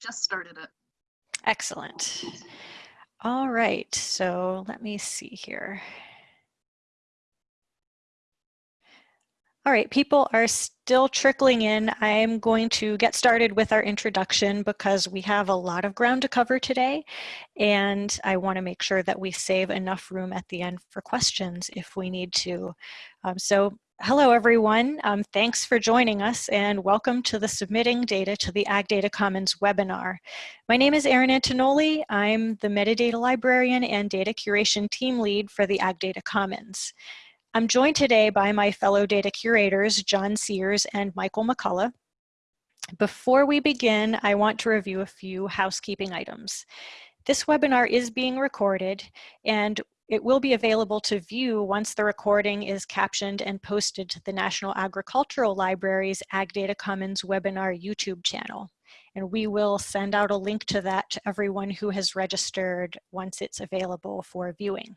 just started it. Excellent. All right, so let me see here. All right, people are still trickling in. I'm going to get started with our introduction because we have a lot of ground to cover today, and I want to make sure that we save enough room at the end for questions if we need to. Um, so hello, everyone. Um, thanks for joining us, and welcome to the Submitting Data to the Ag Data Commons webinar. My name is Erin Antognoli. I'm the Metadata Librarian and Data Curation Team Lead for the Ag Data Commons. I'm joined today by my fellow data curators, John Sears and Michael McCullough. Before we begin, I want to review a few housekeeping items. This webinar is being recorded and it will be available to view once the recording is captioned and posted to the National Agricultural Library's Ag Data Commons webinar YouTube channel. And we will send out a link to that to everyone who has registered once it's available for viewing.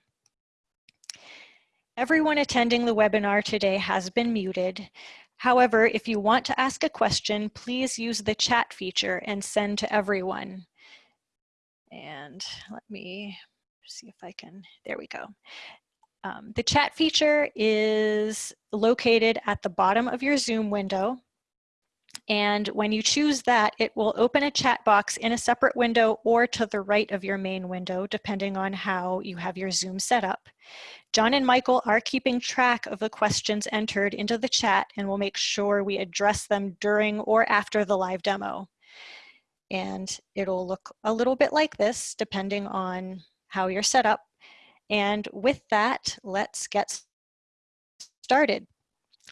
Everyone attending the webinar today has been muted. However, if you want to ask a question, please use the chat feature and send to everyone. And let me see if I can, there we go. Um, the chat feature is located at the bottom of your Zoom window. And when you choose that, it will open a chat box in a separate window or to the right of your main window, depending on how you have your Zoom set up. John and Michael are keeping track of the questions entered into the chat and will make sure we address them during or after the live demo. And it'll look a little bit like this, depending on how you're set up. And with that, let's get started.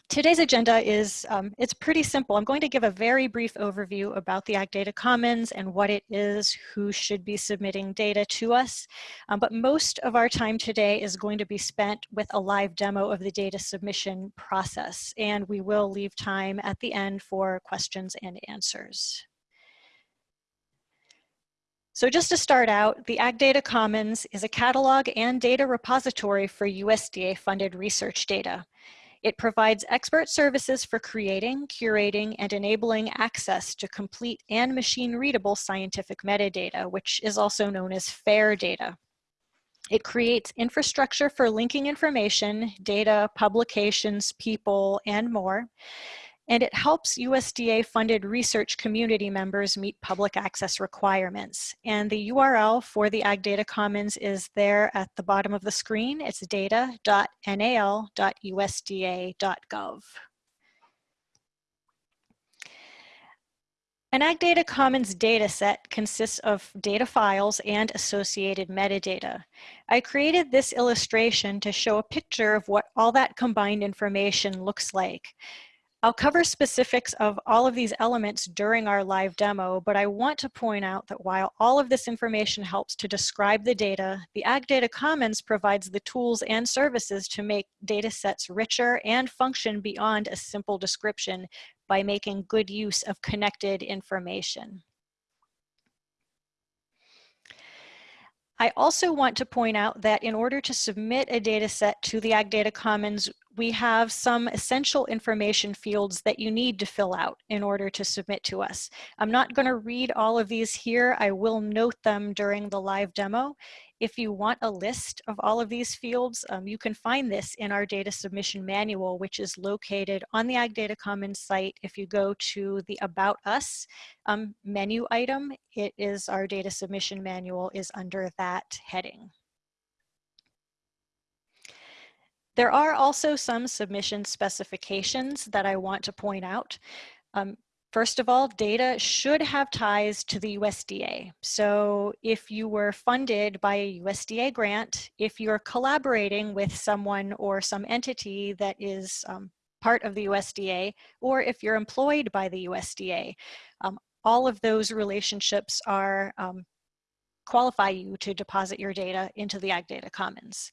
Today's agenda is, um, it's pretty simple. I'm going to give a very brief overview about the Ag Data Commons and what it is, who should be submitting data to us. Um, but most of our time today is going to be spent with a live demo of the data submission process. And we will leave time at the end for questions and answers. So just to start out, the Ag Data Commons is a catalog and data repository for USDA funded research data. It provides expert services for creating, curating, and enabling access to complete and machine-readable scientific metadata, which is also known as FAIR data. It creates infrastructure for linking information, data, publications, people, and more and it helps USDA-funded research community members meet public access requirements. And the URL for the Ag Data Commons is there at the bottom of the screen. It's data.nal.usda.gov. An Ag Data Commons dataset consists of data files and associated metadata. I created this illustration to show a picture of what all that combined information looks like. I'll cover specifics of all of these elements during our live demo, but I want to point out that while all of this information helps to describe the data, the Ag Data Commons provides the tools and services to make data sets richer and function beyond a simple description by making good use of connected information. I also want to point out that in order to submit a data set to the Ag Data Commons, we have some essential information fields that you need to fill out in order to submit to us. I'm not going to read all of these here. I will note them during the live demo. If you want a list of all of these fields, um, you can find this in our data submission manual, which is located on the Ag Data Commons site. If you go to the About Us um, menu item, it is our data submission manual is under that heading. There are also some submission specifications that I want to point out. Um, First of all, data should have ties to the USDA. So if you were funded by a USDA grant, if you're collaborating with someone or some entity that is um, part of the USDA, or if you're employed by the USDA, um, all of those relationships are um, qualify you to deposit your data into the Ag Data Commons.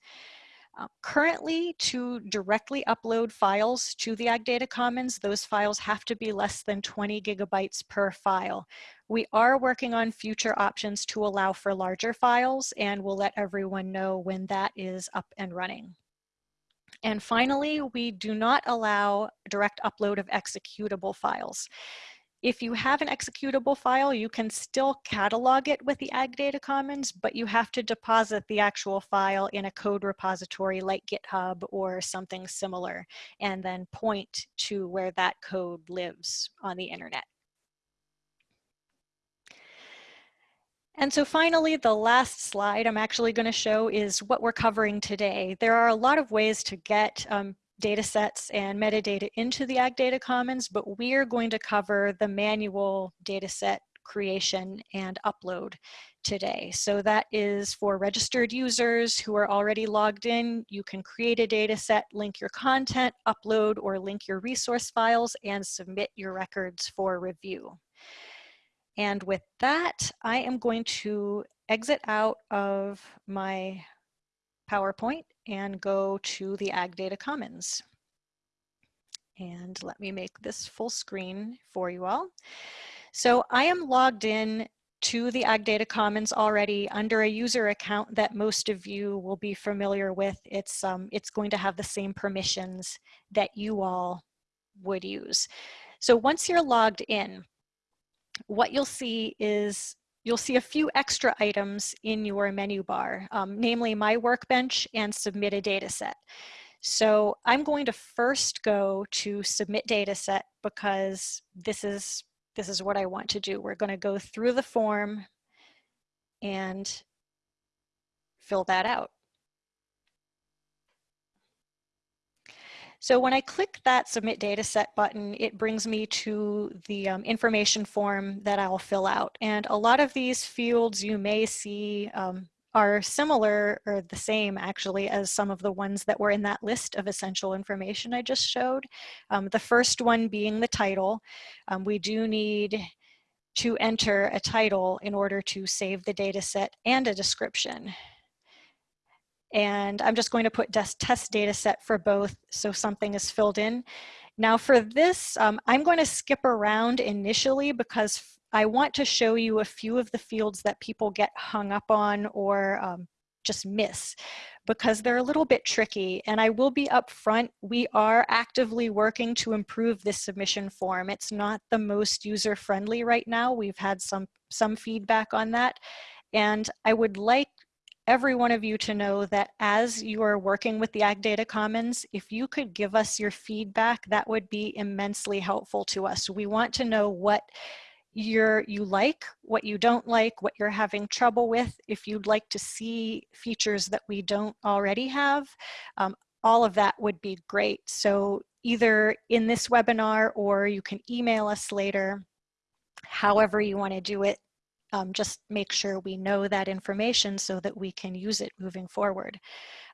Um, currently, to directly upload files to the Ag Data Commons, those files have to be less than 20 gigabytes per file. We are working on future options to allow for larger files, and we'll let everyone know when that is up and running. And finally, we do not allow direct upload of executable files. If you have an executable file, you can still catalog it with the Ag Data Commons, but you have to deposit the actual file in a code repository like GitHub or something similar, and then point to where that code lives on the internet. And so finally, the last slide I'm actually going to show is what we're covering today. There are a lot of ways to get um, data sets and metadata into the Ag Data Commons, but we're going to cover the manual data set creation and upload today. So that is for registered users who are already logged in. You can create a data set, link your content, upload or link your resource files, and submit your records for review. And with that, I am going to exit out of my PowerPoint and go to the Ag Data Commons. And let me make this full screen for you all. So I am logged in to the Ag Data Commons already under a user account that most of you will be familiar with. It's, um, it's going to have the same permissions that you all would use. So once you're logged in, what you'll see is you'll see a few extra items in your menu bar, um, namely my workbench and submit a data set. So I'm going to first go to submit data set because this is, this is what I want to do. We're going to go through the form and fill that out. So when I click that submit dataset button, it brings me to the um, information form that I'll fill out. And a lot of these fields you may see um, are similar or the same actually as some of the ones that were in that list of essential information I just showed. Um, the first one being the title. Um, we do need to enter a title in order to save the data set and a description. And I'm just going to put test data set for both so something is filled in. Now for this, um, I'm going to skip around initially because I want to show you a few of the fields that people get hung up on or um, just miss because they're a little bit tricky and I will be upfront. We are actively working to improve this submission form. It's not the most user friendly right now. We've had some, some feedback on that. And I would like every one of you to know that as you are working with the Ag Data Commons, if you could give us your feedback, that would be immensely helpful to us. We want to know what you're, you like, what you don't like, what you're having trouble with, if you'd like to see features that we don't already have, um, all of that would be great. So either in this webinar or you can email us later, however you want to do it, um, just make sure we know that information so that we can use it moving forward.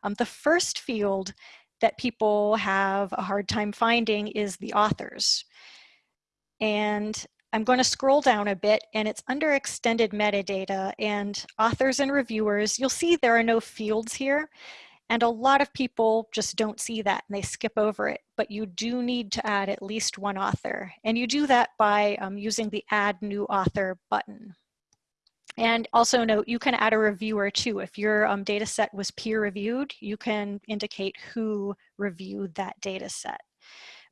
Um, the first field that people have a hard time finding is the authors. And I'm going to scroll down a bit and it's under extended metadata and authors and reviewers. You'll see there are no fields here. And a lot of people just don't see that and they skip over it, but you do need to add at least one author. And you do that by um, using the add new author button. And also note, you can add a reviewer too. If your um, data set was peer reviewed, you can indicate who reviewed that data set.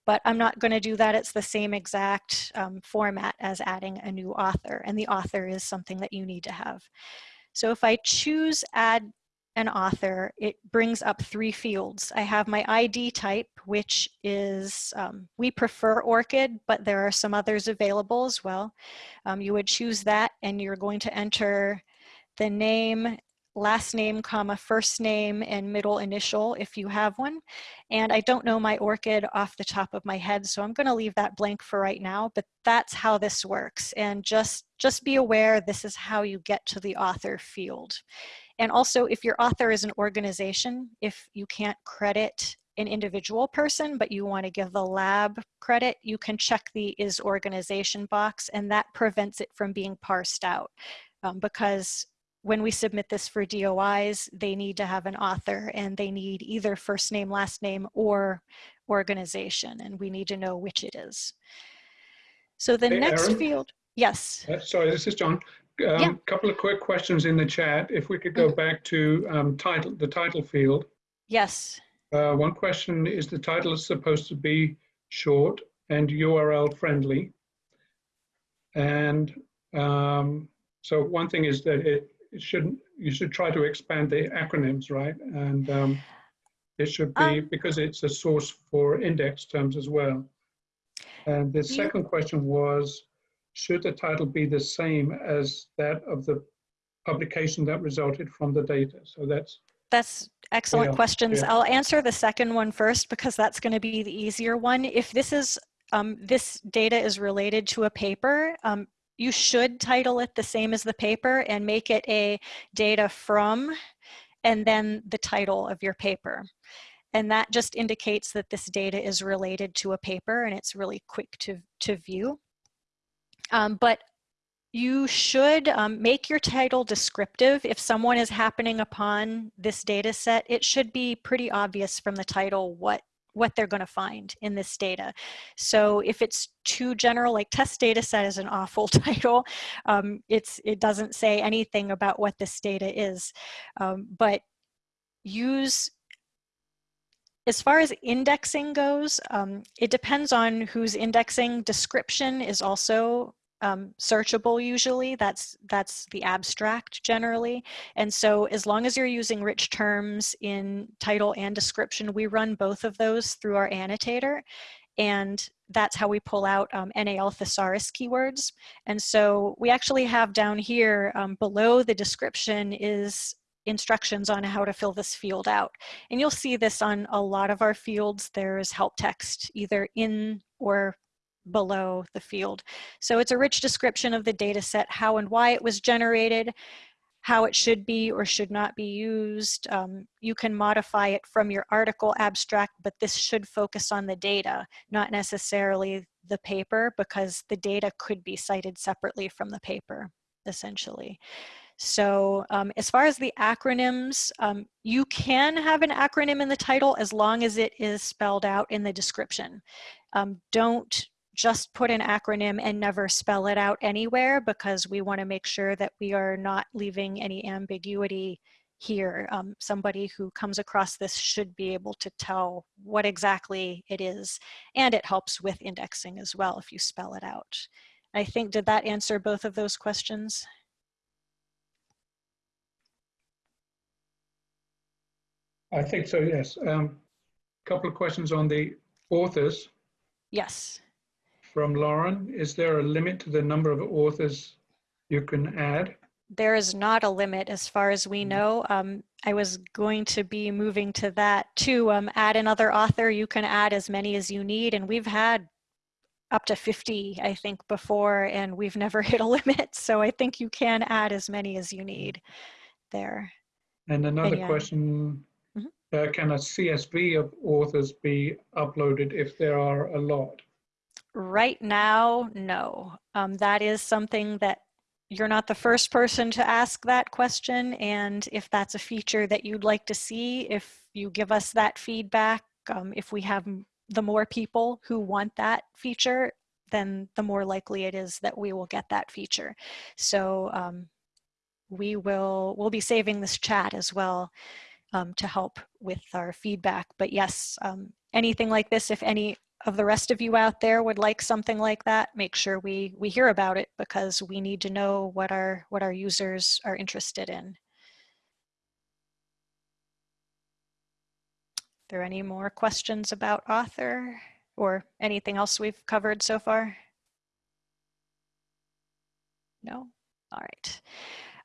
But I'm not going to do that. It's the same exact um, format as adding a new author. And the author is something that you need to have. So if I choose add an author, it brings up three fields. I have my ID type, which is, um, we prefer ORCID, but there are some others available as well. Um, you would choose that and you're going to enter the name, last name, comma, first name, and middle initial if you have one. And I don't know my ORCID off the top of my head, so I'm gonna leave that blank for right now, but that's how this works. And just, just be aware this is how you get to the author field. And also if your author is an organization, if you can't credit an individual person, but you want to give the lab credit, you can check the is organization box and that prevents it from being parsed out um, because when we submit this for DOIs, they need to have an author and they need either first name, last name, or organization, and we need to know which it is. So the hey, next Erin? field, yes. Uh, sorry, this is John. A um, yeah. couple of quick questions in the chat. If we could go mm -hmm. back to um, title, the title field. Yes. Uh, one question is the title is supposed to be short and URL friendly. And um, so one thing is that it, it shouldn't, you should try to expand the acronyms, right? And um, it should be, Um, because it's a source for index terms as well. And the second question was, should the title be the same as that of the publication that resulted from the data? So that's, That's excellent Yeah, questions. yeah. I'll answer the second one first because that's going to be the easier one. If this is um, this data is related to a paper, um, you should title it the same as the paper and make it a data from and then the title of your paper. And that just indicates that this data is related to a paper and it's really quick to, to view. Um, but you should um, make your title descriptive. If someone is happening upon this data set, it should be pretty obvious from the title what what they're going to find in this data. So if it's too general, like test data set is an awful title. Um, it's It doesn't say anything about what this data is. Um, but use as far as indexing goes, um, it depends on who's indexing. Description is also um, searchable usually. That's, that's the abstract generally. And so as long as you're using rich terms in title and description, we run both of those through our annotator. And that's how we pull out um, NAL thesaurus keywords. And so we actually have down here um, below the description is instructions on how to fill this field out. And you'll see this on a lot of our fields. There's help text either in or below the field. So it's a rich description of the data set, how and why it was generated, how it should be or should not be used. Um, you can modify it from your article abstract, but this should focus on the data, not necessarily the paper, because the data could be cited separately from the paper, essentially. So um, as far as the acronyms, um, you can have an acronym in the title as long as it is spelled out in the description. Um, don't just put an acronym and never spell it out anywhere because we want to make sure that we are not leaving any ambiguity here. Um, somebody who comes across this should be able to tell what exactly it is. And it helps with indexing as well if you spell it out. I think, did that answer both of those questions? I think so, yes. Um, Couple of questions on the authors Yes. From Lauren. Is there a limit to the number of authors you can add? There is not a limit as far as we Mhm. know. Um, I was going to be moving to that to um, add another author. You can add as many as you need, and we've had up to 50, I think, before, and we've never hit a limit. So I think you can add as many as you need there. And another yeah. question, Mhm. uh, can a CSV of authors be uploaded if there are a lot? Right now, no. Um, that is something that you're not the first person to ask that question. And if that's a feature that you'd like to see, if you give us that feedback, um, if we have the more people who want that feature, then the more likely it is that we will get that feature. So um, we will, we'll be saving this chat as well um, to help with our feedback. But yes, um, anything like this, if any of the rest of you out there would like something like that, make sure we we hear about it because we need to know what our what our users are interested in. there any more questions about author or anything else we've covered so far? No? All right.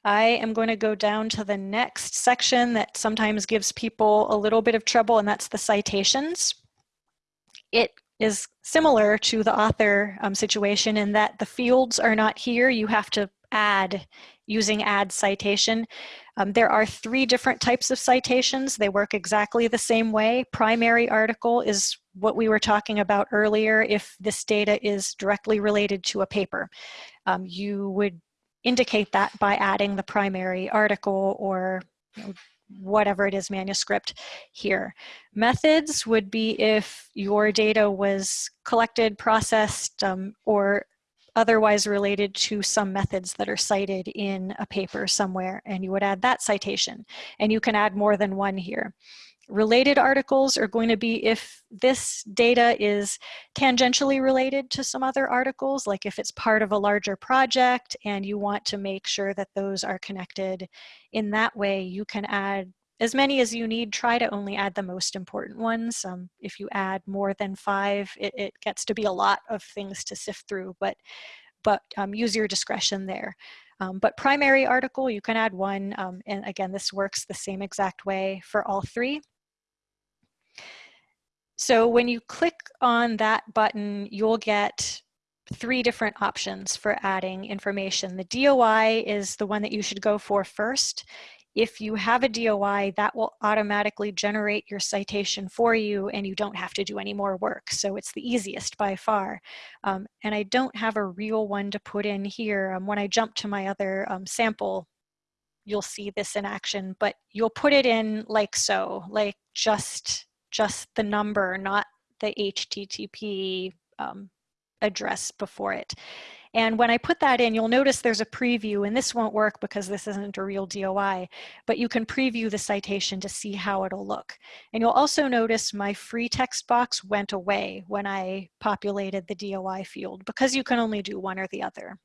I am going to go down to the next section that sometimes gives people a little bit of trouble, and that's the citations. It is similar to the author um, situation in that the fields are not here. You have to add using add citation. Um, there are three different types of citations. They work exactly the same way. Primary article is what we were talking about earlier. If this data is directly related to a paper, um, you would indicate that by adding the primary article or you know, whatever it is manuscript here. Methods would be if your data was collected, processed, um, or otherwise related to some methods that are cited in a paper somewhere and you would add that citation and you can add more than one here. Related articles are going to be if this data is tangentially related to some other articles, like if it's part of a larger project and you want to make sure that those are connected in that way, you can add as many as you need. Try to only add the most important ones. Um, if you add more than five, it, it, gets to be a lot of things to sift through, but, but um, use your discretion there. Um, but primary article, you can add one. Um, and again, this works the same exact way for all three. So when you click on that button, you'll get three different options for adding information. The DOI is the one that you should go for first. If you have a DOI, that will automatically generate your citation for you and you don't have to do any more work. So it's the easiest by far. Um, and I don't have a real one to put in here. Um, when I jump to my other um, sample, you'll see this in action, but you'll put it in like so, like just just the number, not the HTTP um, address before it. And when I put that in, you'll notice there's a preview, and this won't work because this isn't a real DOI, but you can preview the citation to see how it'll look. And you'll also notice my free text box went away when I populated the DOI field because you can only do one or the other.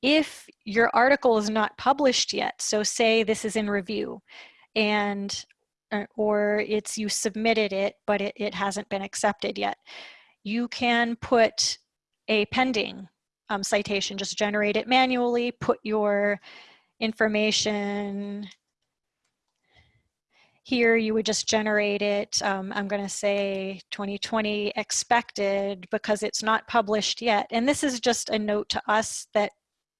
If your article is not published yet, so say this is in review, and or it's you submitted it, but it, it hasn't been accepted yet. You can put a pending um, citation, just generate it manually, put your information here you would just generate it. Um, I'm going to say 2020 expected because it's not published yet. And this is just a note to us that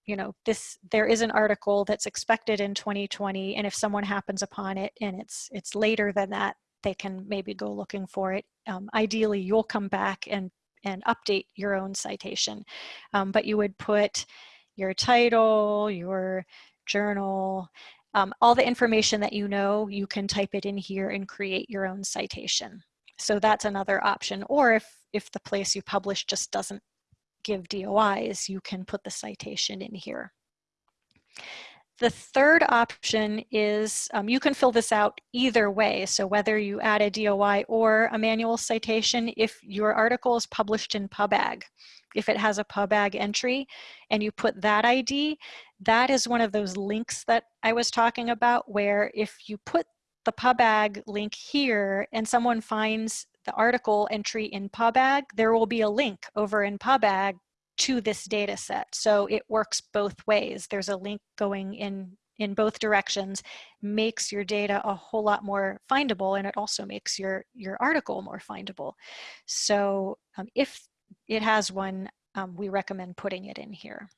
you know, this there is an article that's expected in 2020, and if someone happens upon it and it's it's later than that, they can maybe go looking for it. Um, ideally, you'll come back and and update your own citation, um, but you would put your title, your journal, um, all the information that you know, you can type it in here and create your own citation. So that's another option. Or if, if the place you publish just doesn't give DOIs, you can put the citation in here. The third option is um, you can fill this out either way. So whether you add a DOI or a manual citation, if your article is published in PubAg, if it has a PubAg entry and you put that ID, that is one of those links that I was talking about where if you put the PubAg link here and someone finds the article entry in PubAg, there will be a link over in PubAg to this data set. So it works both ways. There's a link going in in both directions makes your data a whole lot more findable and it also makes your your article more findable so um, if it has one um, we recommend putting it in here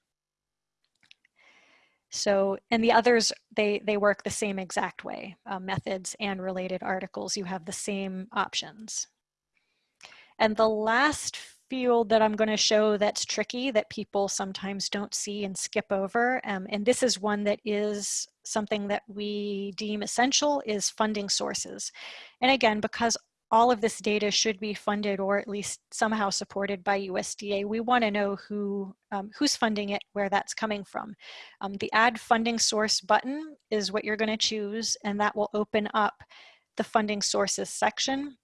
so, and the others, they, they work the same exact way. Uh, methods and related articles, you have the same options. And the last field that I'm going to show that's tricky that people sometimes don't see and skip over, um, and this is one that is something that we deem essential, is funding sources. And again, because all of this data should be funded or at least somehow supported by USDA. We want to know who um, who's funding it, where that's coming from. Um, the add funding source button is what you're going to choose and that will open up the funding sources section.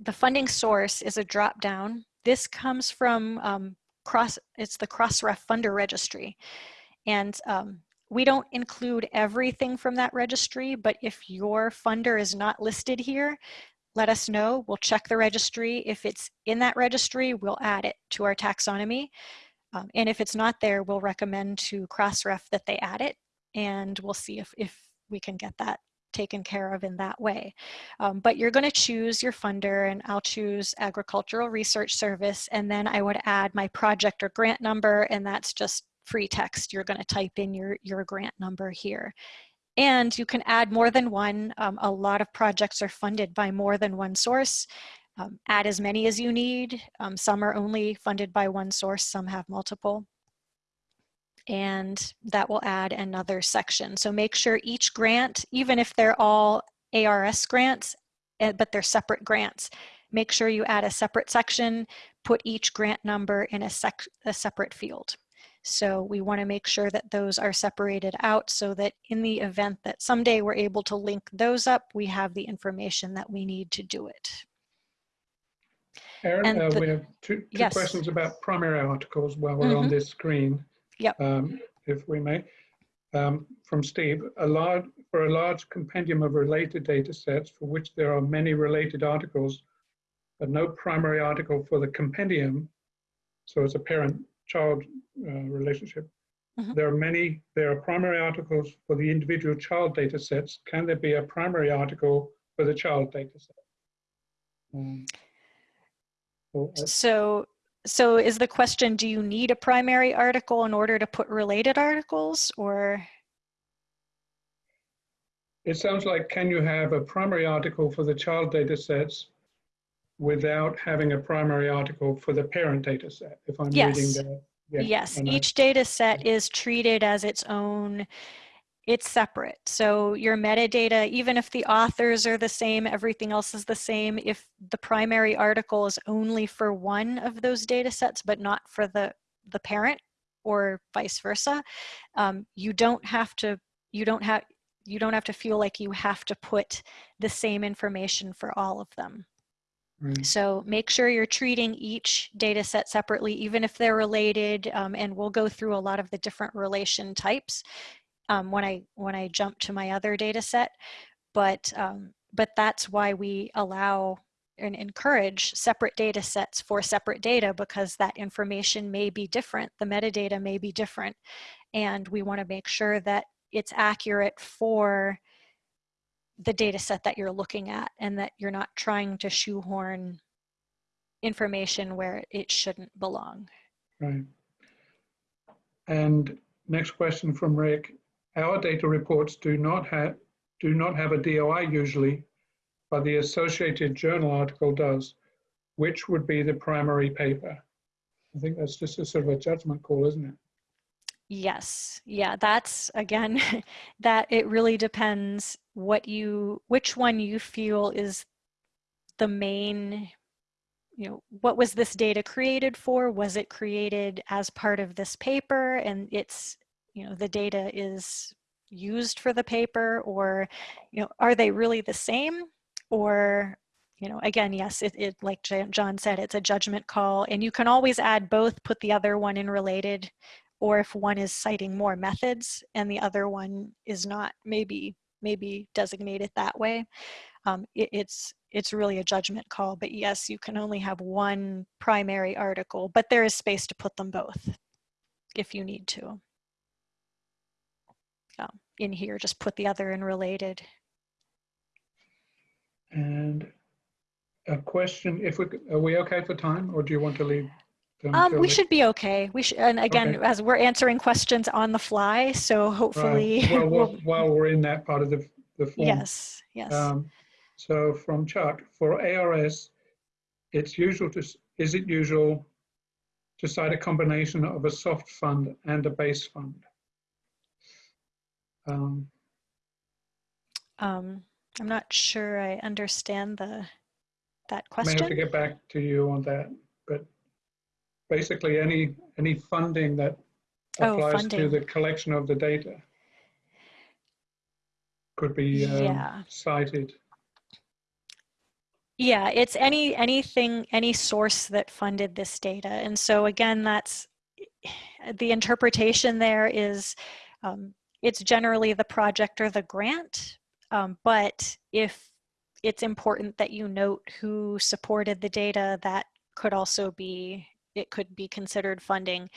The funding source is a drop down. This comes from um, cross, it's the Crossref funder registry. And um, we don't include everything from that registry, but if your funder is not listed here, let us know. We'll check the registry. If it's in that registry, we'll add it to our taxonomy. Um, and if it's not there, we'll recommend to Crossref that they add it and we'll see if, if we can get that taken care of in that way. Um, but you're gonna choose your funder and I'll choose Agricultural Research Service and then I would add my project or grant number and that's just free text. You're gonna type in your, your grant number here. And you can add more than one. Um, a lot of projects are funded by more than one source. Um, add as many as you need. Um, some are only funded by one source, some have multiple. And that will add another section. So make sure each grant, even if they're all ARS grants, eh, but they're separate grants, make sure you add a separate section, put each grant number in a, sec a separate field. So we want to make sure that those are separated out so that in the event that someday we're able to link those up, we have the information that we need to do it. And uh, we have two, two yes. questions about primary articles while we're on Mhm. this screen. Yep. Um, If we may. Um, From Steve, a large, for a large compendium of related data sets for which there are many related articles, but no primary article for the compendium, so it's a parent-child uh, relationship. Mhm. There are many, there are primary articles for the individual child data sets. Can there be a primary article for the child data set? Um, uh, So, so is the question, do you need a primary article in order to put related articles or? It sounds like, can you have a primary article for the child data sets without having a primary article for the parent data set? If I'm reading Yes. that. yeah, Yes, each data set is treated as its own, it's separate. So your metadata, even if the authors are the same, everything else is the same. If the primary article is only for one of those data sets, but not for the, the parent or vice versa, um, you don't have to, you don't have, you don't have to feel like you have to put the same information for all of them. Right. So make sure you're treating each data set separately, even if they're related, um, and we'll go through a lot of the different relation types um, when I when I jump to my other data set. But um, but that's why we allow and encourage separate data sets for separate data because that information may be different, the metadata may be different, and we want to make sure that it's accurate for the data set that you're looking at and that you're not trying to shoehorn information where it shouldn't belong. Right. And next question from Rick. Our data reports do not have, do not have a DOI usually, but the Associated Journal article does. Which would be the primary paper? I think that's just a sort of a judgment call, isn't it? Yes, yeah, that's again, that it really depends what you, which one you feel is the main, you know, what was this data created for? Was it created as part of this paper and it's, you know, the data is used for the paper or, you know, are they really the same? Or, you know, again, yes, it, it like John said, it's a judgment call and you can always add both, put the other one in related or if one is citing more methods and the other one is not, maybe maybe designate it that way. Um, it, it's it's really a judgment call, but yes, you can only have one primary article, but there is space to put them both if you need to. In here, just put the other in related. And a question, if we, are we okay for time or do you want to leave? Um, we the- should be okay. We should, and again, Okay. as we're answering questions on the fly, so hopefully, Right. Well, we'll- while- while we're in that part of the, the form. yes, yes. Um, So from Chuck, for ARS, it's usual to, is it usual to cite a combination of a soft fund and a base fund? Um, Um, I'm not sure I understand the, that question. May have to get back to you on that, but basically any, any funding that Oh, applies to the collection of the data could be um, Yeah. cited. Yeah, it's any, anything, any source that funded this data. And so again, that's, the interpretation there is, um, it's generally the project or the grant. Um, but if it's important that you note who supported the data, that could also be, it could be considered funding.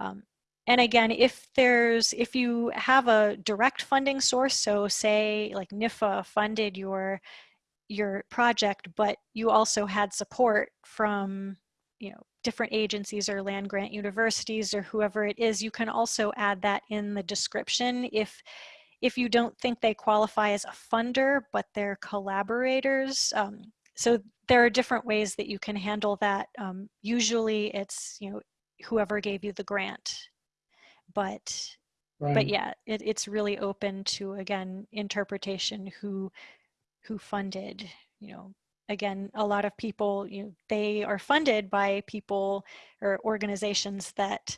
Um, and again, if there's, if you have a direct funding source, so say like NIFA funded your, your project, but you also had support from, you know, different agencies or land grant universities or whoever it is, you can also add that in the description if, if you don't think they qualify as a funder, but they're collaborators. Um, so there are different ways that you can handle that. Um, usually it's, you know, whoever gave you the grant. But but yeah, it, it's really open to again interpretation who who funded. You know, again, a lot of people, you know, they are funded by people or organizations that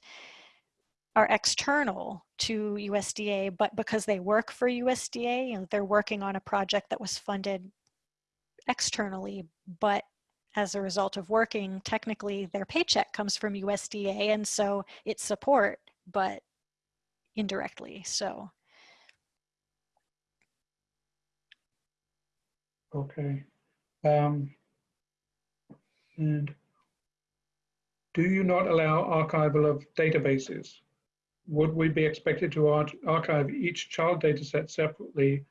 are external to USDA, but because they work for USDA, you know, they're working on a project that was funded externally, but as a result of working, technically their paycheck comes from USDA, and so it's support, but indirectly, so. Okay. Um, and do you not allow archival of databases? Would we be expected to ar archive each child data set separately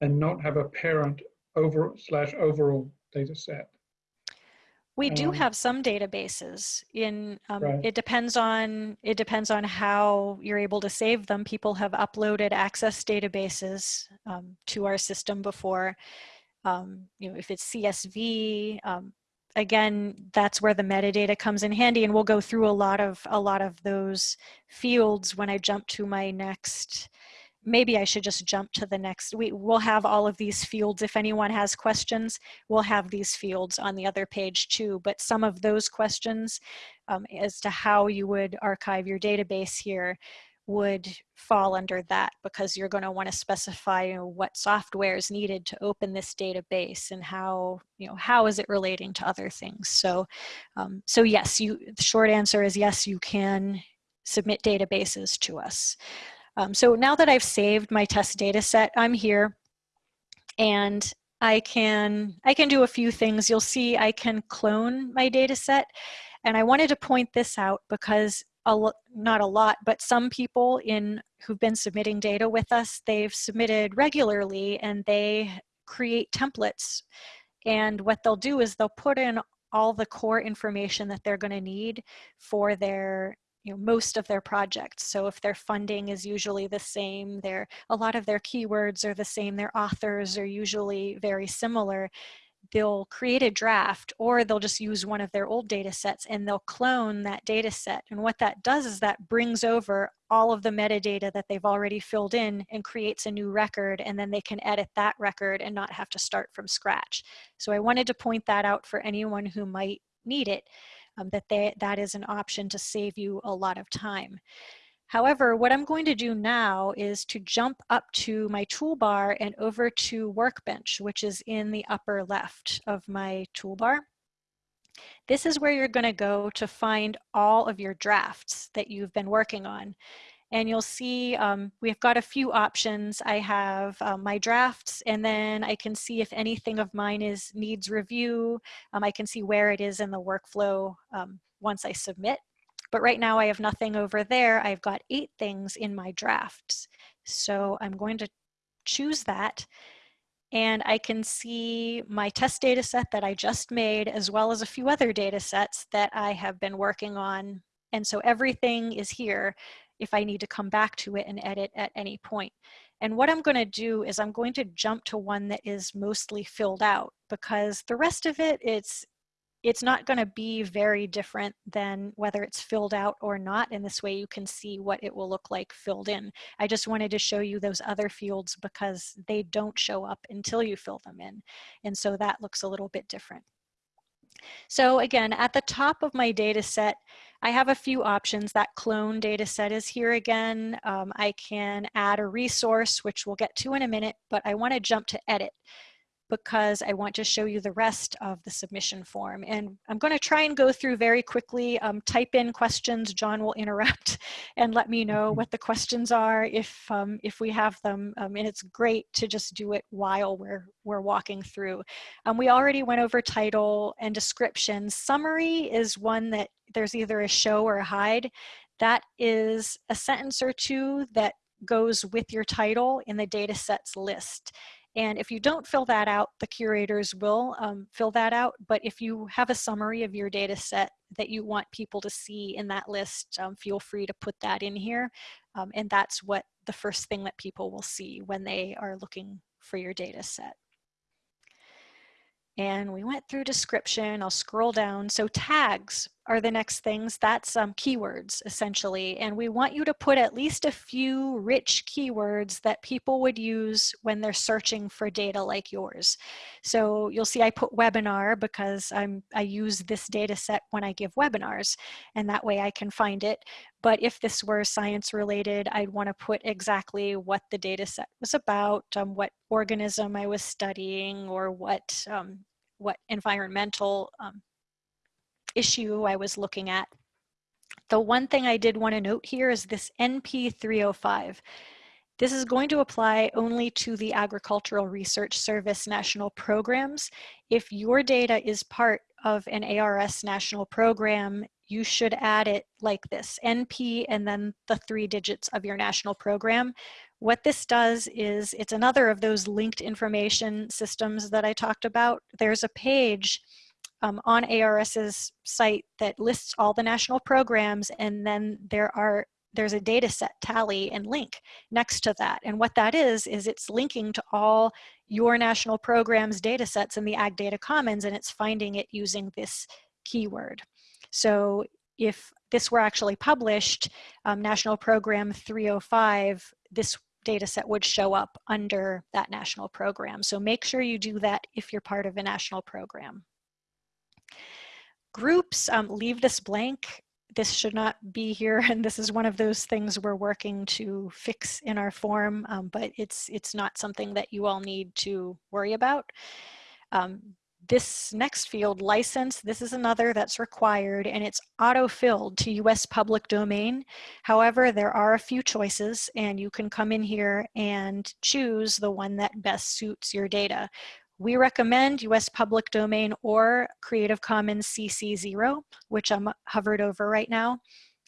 and not have a parent over slash overall data set? We do Um, have some databases in, um, Right. it depends on, it depends on how you're able to save them. People have uploaded access databases um, to our system before. Um, you know, if it's CSV, um, again, that's where the metadata comes in handy and we'll go through a lot of, a lot of those fields when I jump to my next maybe I should just jump to the next. We will have all of these fields. If anyone has questions, we'll have these fields on the other page too. But some of those questions um, as to how you would archive your database here would fall under that because you're going to want to specify you know, what software is needed to open this database and how you know how is it relating to other things so um, so yes you the short answer is yes you can submit databases to us um, so now that I've saved my test data set, I'm here and I can, I can do a few things. You'll see I can clone my data set. And I wanted to point this out because a not a lot, but some people in who've been submitting data with us, they've submitted regularly and they create templates. And what they'll do is they'll put in all the core information that they're going to need for their you know, most of their projects. So if their funding is usually the same, their, a lot of their keywords are the same, their authors are usually very similar, they'll create a draft or they'll just use one of their old data sets and they'll clone that data set. And what that does is that brings over all of the metadata that they've already filled in and creates a new record and then they can edit that record and not have to start from scratch. So I wanted to point that out for anyone who might need it um, that they, that is an option to save you a lot of time. However, what I'm going to do now is to jump up to my toolbar and over to Workbench, which is in the upper left of my toolbar. This is where you're going to go to find all of your drafts that you've been working on. And you'll see um, we've got a few options. I have um, my drafts and then I can see if anything of mine is needs review. Um, I can see where it is in the workflow um, once I submit. But right now I have nothing over there. I've got eight things in my drafts. So I'm going to choose that and I can see my test data set that I just made as well as a few other data sets that I have been working on. And so everything is here if I need to come back to it and edit at any point. And what I'm going to do is I'm going to jump to one that is mostly filled out because the rest of it, it's it's not going to be very different than whether it's filled out or not. And this way you can see what it will look like filled in. I just wanted to show you those other fields because they don't show up until you fill them in. And so that looks a little bit different. So again, at the top of my data set, I have a few options. That clone data set is here again. Um, I can add a resource, which we'll get to in a minute, but I want to jump to edit because I want to show you the rest of the submission form. And I'm going to try and go through very quickly, um, type in questions, John will interrupt and let me know what the questions are if, um, if we have them. Um, and it's great to just do it while we're, we're walking through. Um, we already went over title and description. Summary is one that there's either a show or a hide. That is a sentence or two that goes with your title in the data sets list. And if you don't fill that out, the curators will um, fill that out. But if you have a summary of your data set that you want people to see in that list, um, feel free to put that in here. Um, and that's what the first thing that people will see when they are looking for your data set. And we went through description, I'll scroll down. So tags, are the next things. That's um, keywords, essentially. And we want you to put at least a few rich keywords that people would use when they're searching for data like yours. So you'll see I put webinar because I'm, I use this data set when I give webinars, and that way I can find it. But if this were science related, I'd want to put exactly what the data set was about, um, what organism I was studying, or what, um, what environmental um, issue I was looking at. The one thing I did want to note here is this NP 305. This is going to apply only to the Agricultural Research Service national programs. If your data is part of an ARS national program, you should add it like this, NP and then the three digits of your national program. What this does is it's another of those linked information systems that I talked about. There's a page um, on ARS's site that lists all the national programs and then there are there's a data set tally and link next to that. And what that is, is it's linking to all your national programs data sets in the Ag Data Commons and it's finding it using this keyword. So if this were actually published, um, National Program 305, this data set would show up under that national program. So make sure you do that if you're part of a national program. Groups, um, leave this blank. This should not be here, and this is one of those things we're working to fix in our form, um, but it's, it's not something that you all need to worry about. Um, this next field, license, this is another that's required and it's auto-filled to US public domain. However, there are a few choices and you can come in here and choose the one that best suits your data. We recommend US public domain or Creative Commons CC0, which I'm hovered over right now.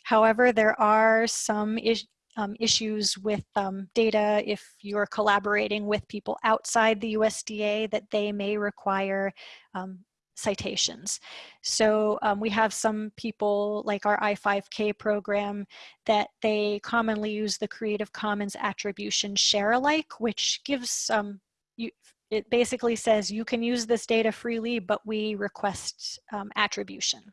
However, there are some is um, issues with um, data if you're collaborating with people outside the USDA that they may require um, citations. So um, we have some people like our I5K program that they commonly use the Creative Commons attribution share alike, which gives um, you, it basically says you can use this data freely, but we request um, attribution.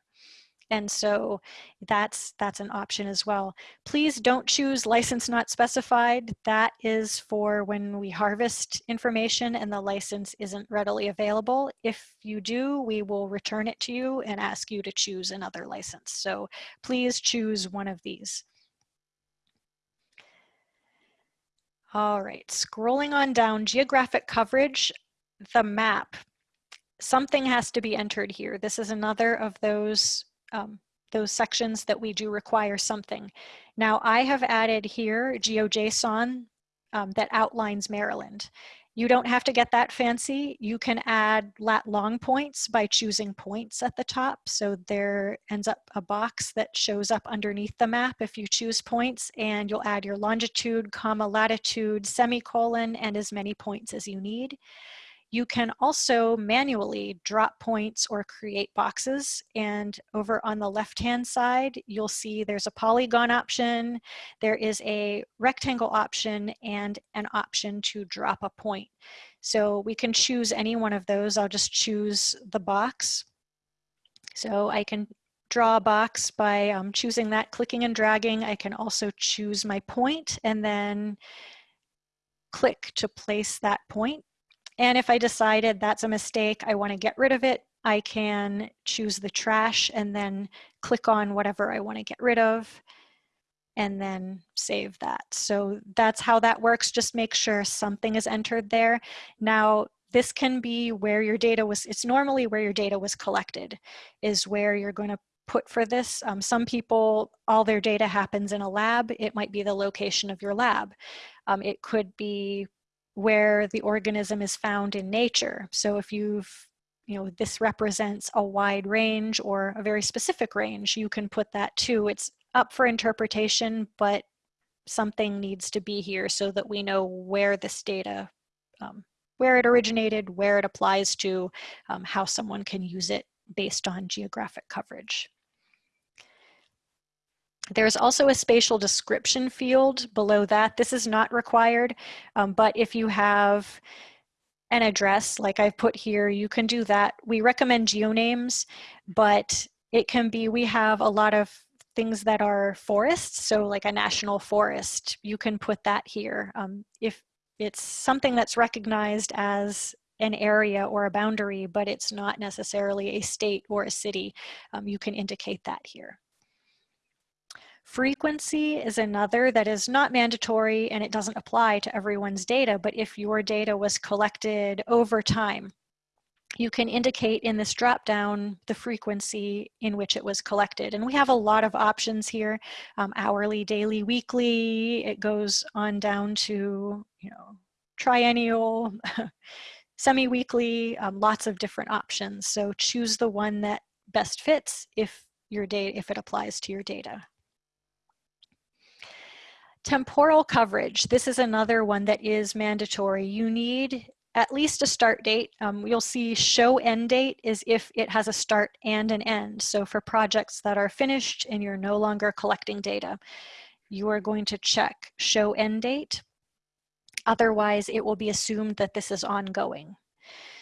And so that's, that's an option as well. Please don't choose license not specified. That is for when we harvest information and the license isn't readily available. If you do, we will return it to you and ask you to choose another license. So please choose one of these. All right, scrolling on down, geographic coverage, the map. Something has to be entered here. This is another of those um, those sections that we do require something. Now I have added here GeoJSON um, that outlines Maryland. You don't have to get that fancy. You can add lat long points by choosing points at the top. So there ends up a box that shows up underneath the map if you choose points and you'll add your longitude, comma, latitude, semicolon, and as many points as you need. You can also manually drop points or create boxes. And over on the left-hand side, you'll see there's a polygon option, there is a rectangle option, and an option to drop a point. So we can choose any one of those. I'll just choose the box. So I can draw a box by um, choosing that, clicking and dragging. I can also choose my point and then click to place that point. And if I decided that's a mistake, I want to get rid of it, I can choose the trash and then click on whatever I want to get rid of and then save that. So that's how that works. Just make sure something is entered there. Now, this can be where your data was, it's normally where your data was collected, is where you're going to put for this. Um, some people, all their data happens in a lab. It might be the location of your lab. Um, it could be where the organism is found in nature. So if you've, you know, this represents a wide range or a very specific range, you can put that too. It's up for interpretation, but something needs to be here so that we know where this data, um, where it originated, where it applies to, um, how someone can use it based on geographic coverage. There's also a spatial description field below that. This is not required, um, but if you have an address like I've put here, you can do that. We recommend geonames, but it can be, we have a lot of things that are forests, so like a national forest, you can put that here. Um, if it's something that's recognized as an area or a boundary, but it's not necessarily a state or a city, um, you can indicate that here. Frequency is another that is not mandatory and it doesn't apply to everyone's data, but if your data was collected over time, you can indicate in this drop down the frequency in which it was collected. And we have a lot of options here, um, hourly, daily, weekly, it goes on down to, you know, triennial, semi-weekly, um, lots of different options. So choose the one that best fits if your data, if it applies to your data. Temporal coverage, this is another one that is mandatory. You need at least a start date. Um, you'll see show end date is if it has a start and an end. So for projects that are finished and you're no longer collecting data, you are going to check show end date. Otherwise, it will be assumed that this is ongoing.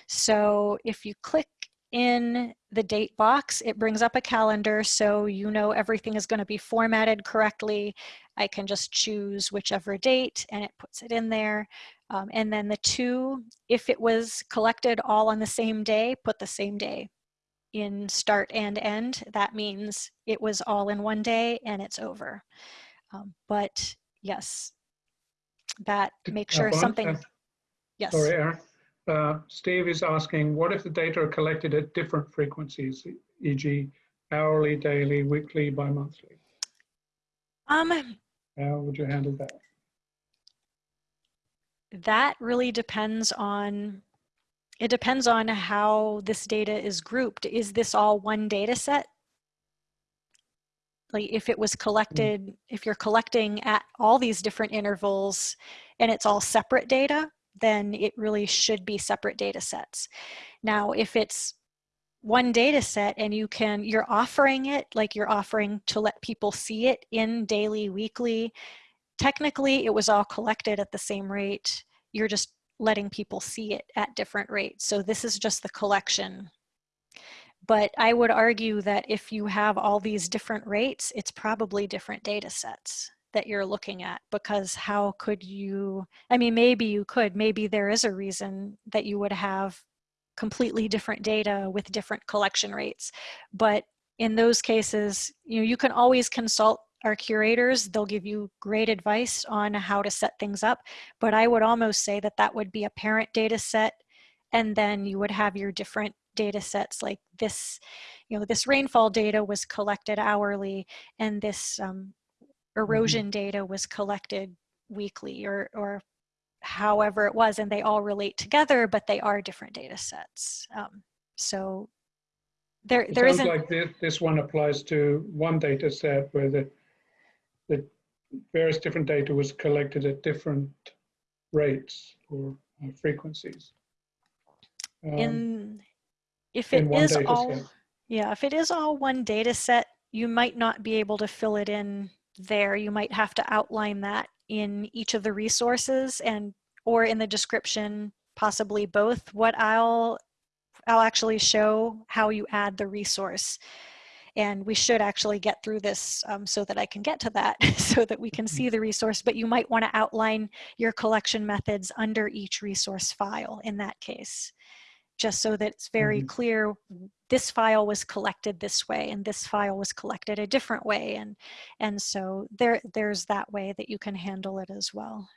So if you click in the date box, it brings up a calendar so you know everything is going to be formatted correctly. I can just choose whichever date and it puts it in there. Um, and then the two, if it was collected all on the same day, put the same day in start and end. That means it was all in one day and it's over. Um, but yes, that make sure something, yes. Sorry, Erin. Uh, Steve is asking, what if the data are collected at different frequencies, e.g. hourly, daily, weekly, bi-monthly? Um, How would you handle that? that really depends on it depends on how this data is grouped. Is this all one data set? Like if it was collected, if you're collecting at all these different intervals and it's all separate data, then it really should be separate data sets. Now, if it's one data set and you can, you're offering it, like you're offering to let people see it in daily, weekly, technically it was all collected at the same rate. You're just letting people see it at different rates. So this is just the collection. But I would argue that if you have all these different rates, it's probably different data sets that you're looking at because how could you, I mean, maybe you could, maybe there is a reason that you would have completely different data with different collection rates. But in those cases, you know, you can always consult our curators, they'll give you great advice on how to set things up. But I would almost say that that would be a parent data set. And then you would have your different data sets like this, you know, this rainfall data was collected hourly and this um, mm-hmm. erosion mm -hmm. data was collected weekly or, or however it was. And they all relate together, but they are different data sets. Um, so there, it there isn't like this, this one applies to one data set where the that various different data was collected at different rates or uh, frequencies. Um, in if it is all set. yeah if it is all one data set you might not be able to fill it in there you might have to outline that in each of the resources and or in the description possibly both what I'll I'll actually show how you add the resource and we should actually get through this um, so that I can get to that so that we can mm-hmm. see the resource, but you might want to outline your collection methods under each resource file in that case, just so that it's very mm -hmm. clear this file was collected this way and this file was collected a different way. And, and so there, there's that way that you can handle it as well.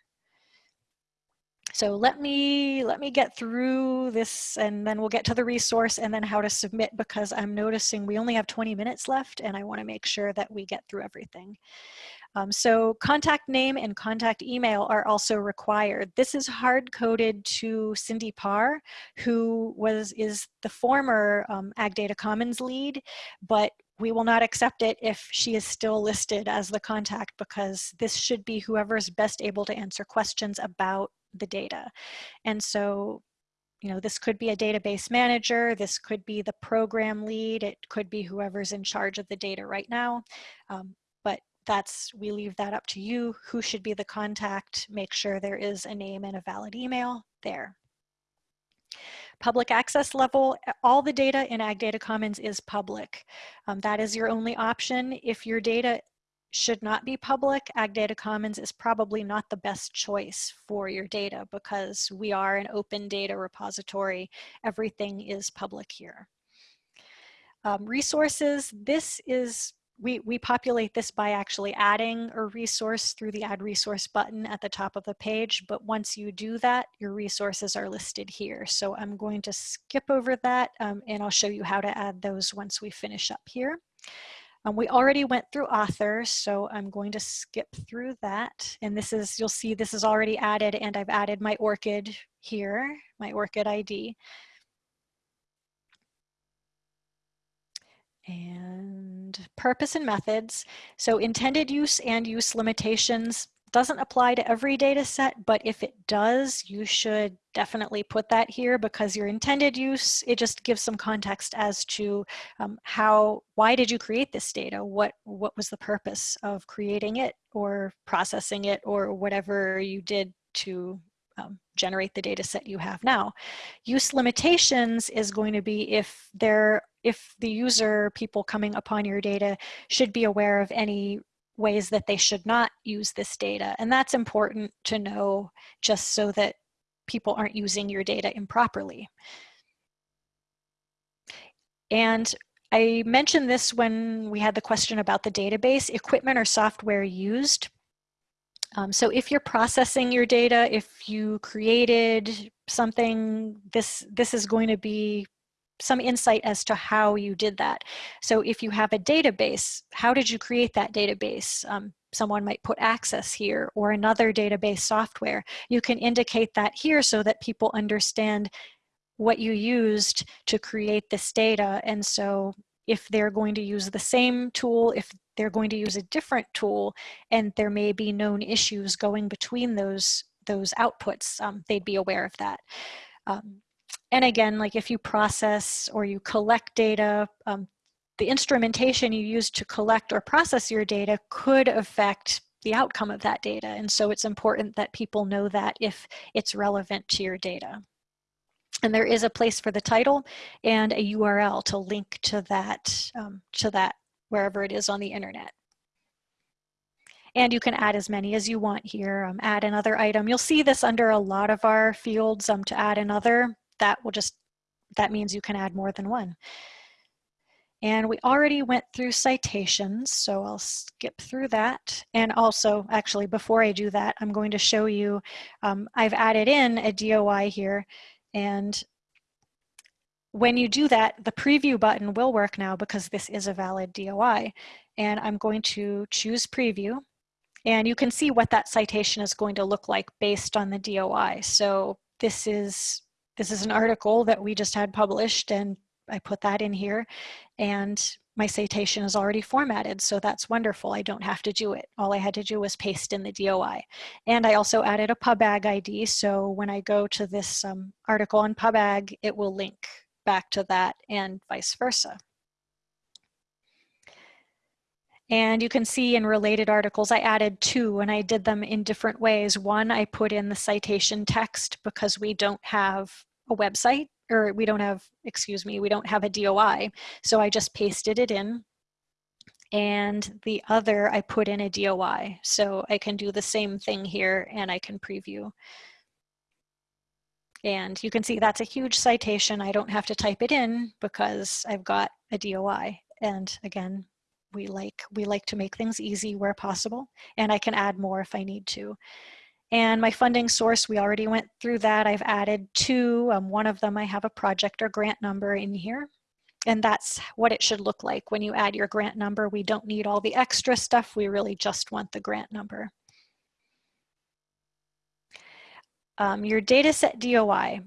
So let me, let me get through this and then we'll get to the resource and then how to submit because I'm noticing we only have 20 minutes left and I wanna make sure that we get through everything. Um, so contact name and contact email are also required. This is hard coded to Cindy Parr, who was is the former um, Ag Data Commons lead, but we will not accept it if she is still listed as the contact because this should be whoever is best able to answer questions about the data. And so, you know, this could be a database manager, this could be the program lead, it could be whoever's in charge of the data right now. Um, but that's, we leave that up to you. Who should be the contact? Make sure there is a name and a valid email there. public access level, all the data in Ag Data Commons is public. Um, that is your only option. If your data should not be public, Ag Data Commons is probably not the best choice for your data because we are an open data repository. Everything is public here. Um, resources, this is we, we populate this by actually adding a resource through the add resource button at the top of the page. But once you do that, your resources are listed here. So I'm going to skip over that um, and I'll show you how to add those once we finish up here. Um, we already went through authors, so I'm going to skip through that. And this is, you'll see this is already added and I've added my ORCID here, my ORCID ID. And purpose and methods. So intended use and use limitations doesn't apply to every data set, but if it does, you should definitely put that here because your intended use, it just gives some context as to um, how, why did you create this data? What, what was the purpose of creating it or processing it or whatever you did to um, generate the data set you have now. Use limitations is going to be if there, if the user, people coming upon your data should be aware of any ways that they should not use this data. And that's important to know just so that people aren't using your data improperly. And I mentioned this when we had the question about the database, equipment or software used. Um, so if you're processing your data, if you created something, this, this is going to be some insight as to how you did that. So if you have a database, how did you create that database? Um, someone might put access here or another database software. You can indicate that here so that people understand what you used to create this data. And so if they're going to use the same tool, if they're going to use a different tool, and there may be known issues going between those, those outputs, um, they'd be aware of that. Um, and again, like if you process or you collect data, um, the instrumentation you use to collect or process your data could affect the outcome of that data. And so it's important that people know that if it's relevant to your data. And there is a place for the title and a URL to link to that, um, to that wherever it is on the internet. And you can add as many as you want here, um, add another item. You'll see this under a lot of our fields um, to add another. That will just, that means you can add more than one. And we already went through citations, so I'll skip through that. And also, actually, before I do that, I'm going to show you, um, I've added in a DOI here and when you do that, the preview button will work now because this is a valid DOI. And I'm going to choose preview. And you can see what that citation is going to look like based on the DOI. So this is, this is an article that we just had published and I put that in here. And my citation is already formatted, so that's wonderful. I don't have to do it. All I had to do was paste in the DOI. And I also added a PubAg ID, so when I go to this um, article on PubAg, it will link back to that and vice versa. And you can see in related articles, I added two and I did them in different ways. One, I put in the citation text because we don't have a website or we don't have, excuse me, we don't have a DOI. So I just pasted it in. And the other, I put in a DOI. So I can do the same thing here and I can preview. And you can see that's a huge citation. I don't have to type it in because I've got a DOI. And again, we like, we like to make things easy where possible. And I can add more if I need to. And my funding source, we already went through that. I've added two. Um, one of them, I have a project or grant number in here. And that's what it should look like when you add your grant number. We don't need all the extra stuff. We really just want the grant number. Um, your dataset DOI.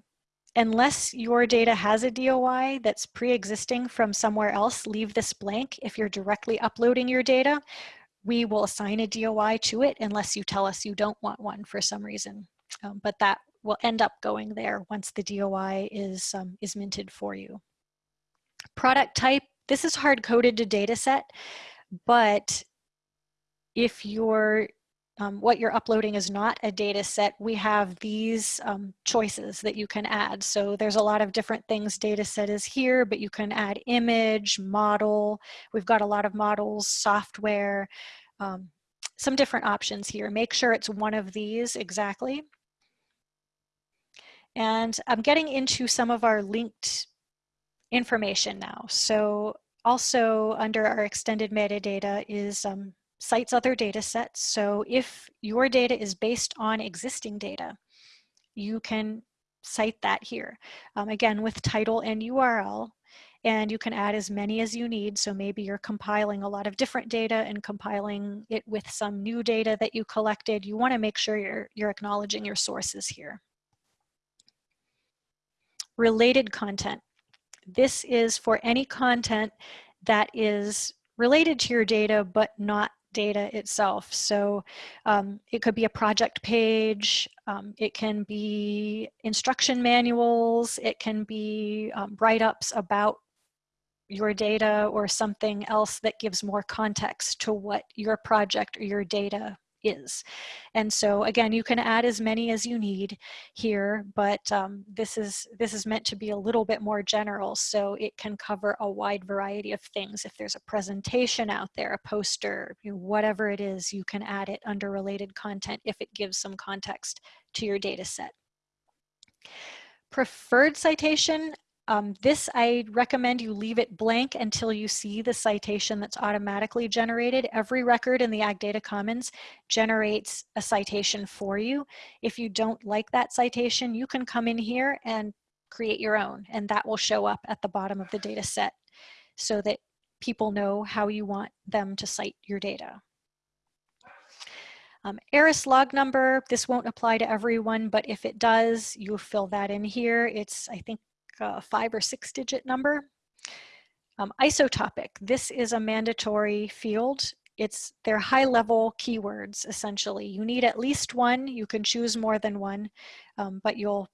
Unless your data has a DOI that's pre-existing from somewhere else, leave this blank. If you're directly uploading your data, we will assign a DOI to it unless you tell us you don't want one for some reason. Um, but that will end up going there once the DOI is, um, is minted for you. Product type, this is hard coded to data set, but if you're um, what you're uploading is not a data set, we have these um, choices that you can add. So there's a lot of different things data set is here, but you can add image, model. We've got a lot of models, software, um, some different options here. Make sure it's one of these exactly. And I'm getting into some of our linked information now. So also under our extended metadata is um, cites other data sets. So if your data is based on existing data, you can cite that here. Um, again, with title and URL, and you can add as many as you need. So maybe you're compiling a lot of different data and compiling it with some new data that you collected. You wanna make sure you're, you're acknowledging your sources here. Related content. This is for any content that is related to your data, but not data itself. So um, it could be a project page, um, it can be instruction manuals, it can be um, write-ups about your data or something else that gives more context to what your project or your data is. And so again, you can add as many as you need here, but um, this, is, this is meant to be a little bit more general so it can cover a wide variety of things. If there's a presentation out there, a poster, you know, whatever it is, you can add it under related content if it gives some context to your data set. Preferred citation, um, this, I recommend you leave it blank until you see the citation that's automatically generated. Every record in the Ag Data Commons generates a citation for you. If you don't like that citation, you can come in here and create your own, and that will show up at the bottom of the data set so that people know how you want them to cite your data. Um, ARIS log number, this won't apply to everyone, but if it does, you fill that in here. It's, I think, a five or six digit number. Um, ISO topic, this is a mandatory field. It's their high level keywords essentially. You need at least one, you can choose more than one, um, but you'll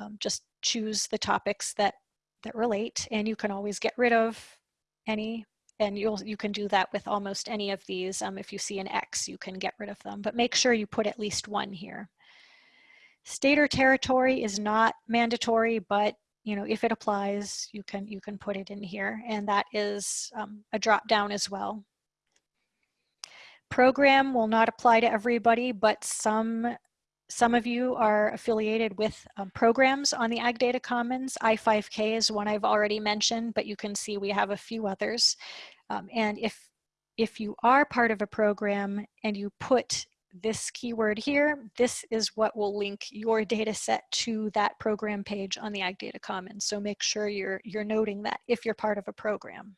um, just choose the topics that, that relate and you can always get rid of any and you'll you can do that with almost any of these. Um, if you see an X, you can get rid of them, but make sure you put at least one here. State or territory is not mandatory, but you know, if it applies, you can, you can put it in here and that is um, a drop down as well. Program will not apply to everybody, but some, some of you are affiliated with um, programs on the Ag Data Commons. I5K is one I've already mentioned, but you can see we have a few others. Um, and if, if you are part of a program and you put this keyword here, this is what will link your data set to that program page on the Ag Data Commons. So make sure you're, you're noting that if you're part of a program.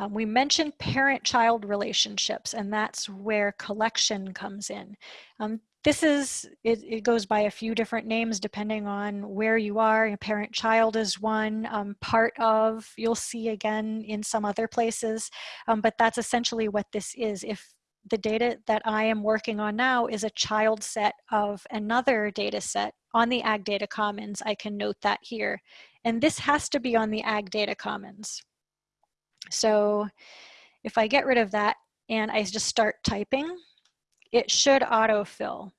Um, we mentioned parent-child relationships, and that's where collection comes in. Um, this is, it, it, goes by a few different names depending on where you are. Parent-child is one, um, part of, you'll see again in some other places, um, but that's essentially what this is. If the data that I am working on now is a child set of another data set on the Ag Data Commons, I can note that here. And this has to be on the Ag Data Commons. So if I get rid of that and I just start typing, it should autofill.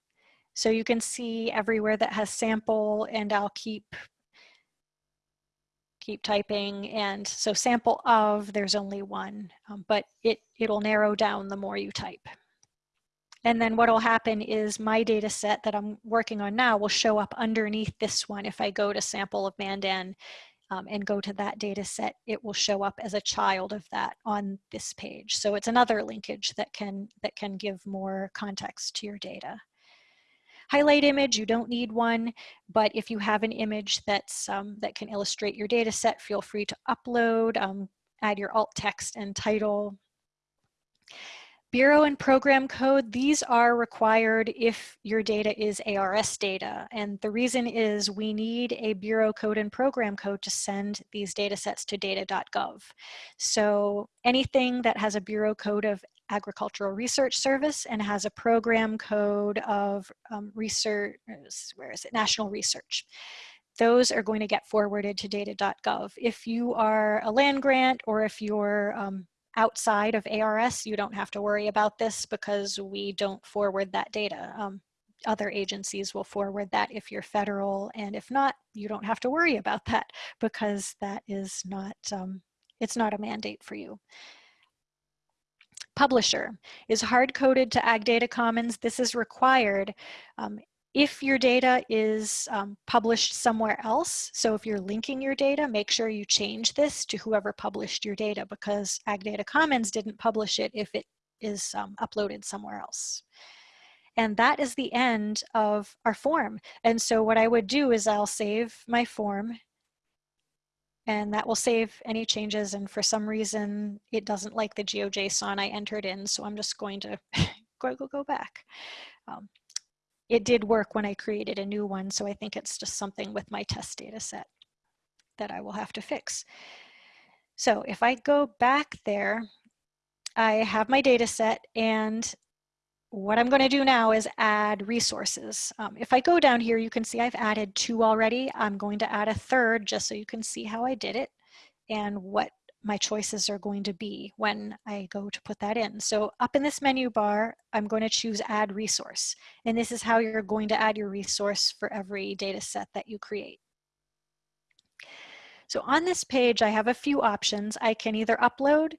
So you can see everywhere that has sample and I'll keep keep typing. And so sample of there's only one um, but it it'll narrow down the more you type. And then what will happen is my data set that I'm working on now will show up underneath this one if I go to sample of Mandan um, and go to that data set, it will show up as a child of that on this page. So it's another linkage that can, that can give more context to your data. Highlight image, you don't need one, but if you have an image that's, um, that can illustrate your data set, feel free to upload, um, add your alt text and title. Bureau and program code, these are required if your data is ARS data. And the reason is we need a bureau code and program code to send these data sets to data.gov. So anything that has a bureau code of Agricultural Research Service and has a program code of um, research, where is it, National Research those are going to get forwarded to data.gov. If you are a land grant or if you're um, outside of ARS, you don't have to worry about this because we don't forward that data. Um, other agencies will forward that if you're federal, and if not, you don't have to worry about that because that is not, um, it's not a mandate for you. Publisher is hard-coded to Ag Data Commons. This is required um, if your data is um, published somewhere else, so if you're linking your data, make sure you change this to whoever published your data because Ag Data Commons didn't publish it if it is um, uploaded somewhere else. And that is the end of our form. And so what I would do is I'll save my form and that will save any changes. And for some reason, it doesn't like the GeoJSON I entered in. So I'm just going to go, go, go back. Um, it did work when I created a new one, so I think it's just something with my test data set that I will have to fix. So if I go back there, I have my data set and what I'm going to do now is add resources. Um, if I go down here, you can see I've added two already. I'm going to add a third just so you can see how I did it and what my choices are going to be when I go to put that in. So up in this menu bar, I'm going to choose add resource. And this is how you're going to add your resource for every data set that you create. So on this page, I have a few options. I can either upload,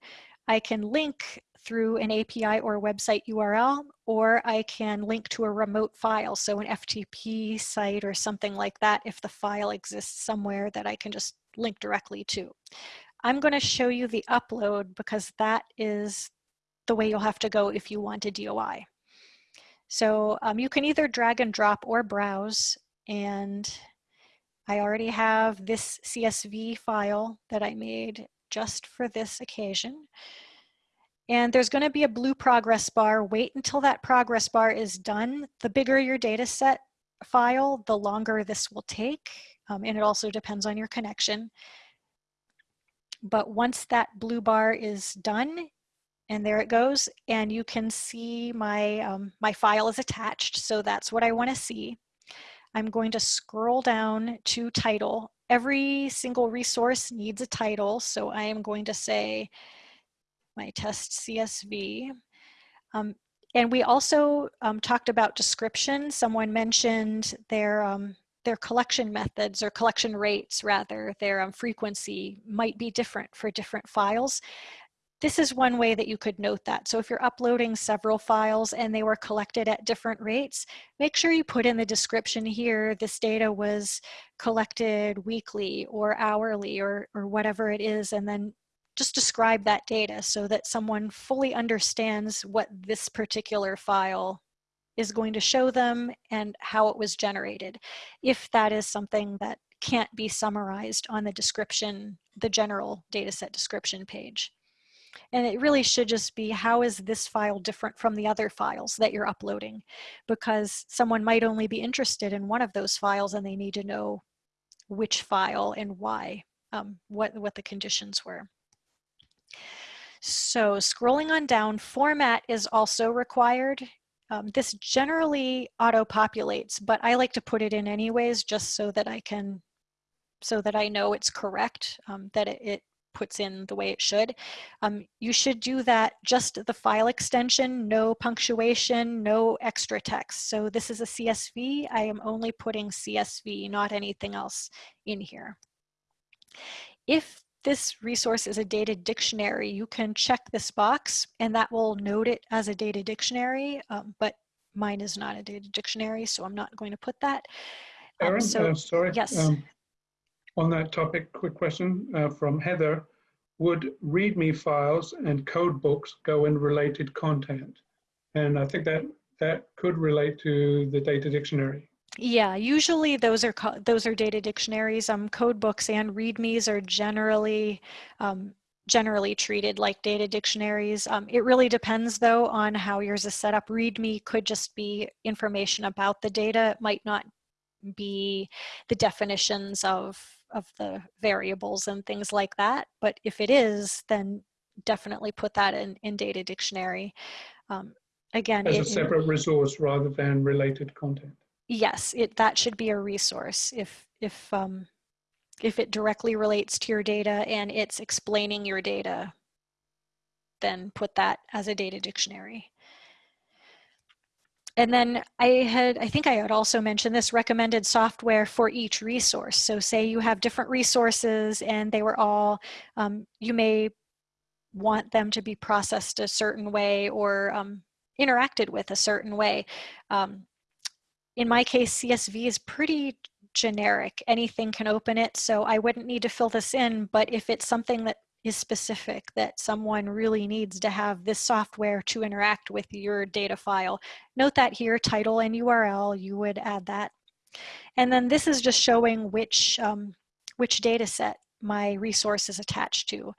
I can link through an API or website URL, or I can link to a remote file, so an FTP site or something like that if the file exists somewhere that I can just link directly to. I'm going to show you the upload because that is the way you'll have to go if you want a DOI. So um, you can either drag and drop or browse and I already have this CSV file that I made just for this occasion. And there's going to be a blue progress bar. Wait until that progress bar is done. The bigger your data set file, the longer this will take. Um, and it also depends on your connection. But once that blue bar is done, and there it goes, and you can see my, um, my file is attached, so that's what I wanna see. I'm going to scroll down to title. Every single resource needs a title, so I am going to say my test CSV. Um, and we also um, talked about description. Someone mentioned their um, their collection methods or collection rates rather, their um, frequency might be different for different files. This is one way that you could note that. So if you're uploading several files and they were collected at different rates, make sure you put in the description here, this data was collected weekly or hourly or, or whatever it is, and then just describe that data so that someone fully understands what this particular file is going to show them and how it was generated. If that is something that can't be summarized on the description, the general dataset description page. And it really should just be how is this file different from the other files that you're uploading? Because someone might only be interested in one of those files and they need to know which file and why, um, what, what the conditions were. So scrolling on down, format is also required. Um, this generally auto-populates, but I like to put it in anyways just so that I can, so that I know it's correct, um, that it, it, puts in the way it should. Um, you should do that just the file extension, no punctuation, no extra text. So this is a CSV, I am only putting CSV, not anything else in here. If this resource is a data dictionary, you can check this box and that will note it as a data dictionary, um, but mine is not a data dictionary, so I'm not going to put that. Um, Erin, so, uh, sorry. Yes. Um, on that topic, quick question uh, from Heather. Would README files and code books go in related content? And I think that that could relate to the data dictionary. Yeah, usually those are those are data dictionaries. Um, code books and READMEs are generally um, generally treated like data dictionaries. Um, it really depends though on how yours is set up. README could just be information about the data. It might not be the definitions of of the variables and things like that. But if it is, then definitely put that in, in data dictionary. Um, again, as it, a separate resource rather than related content yes, it that should be a resource if if um, if it directly relates to your data and it's explaining your data. then put that as a data dictionary. And then I had, I think I had also mentioned this recommended software for each resource. So say you have different resources and they were all, um, you may want them to be processed a certain way or um, interacted with a certain way. Um, in my case, CSV is pretty generic. Anything can open it, so I wouldn't need to fill this in, but if it's something that is specific that someone really needs to have this software to interact with your data file. Note that here, title and URL, you would add that. And then this is just showing which, um, which data set my resource is attached to.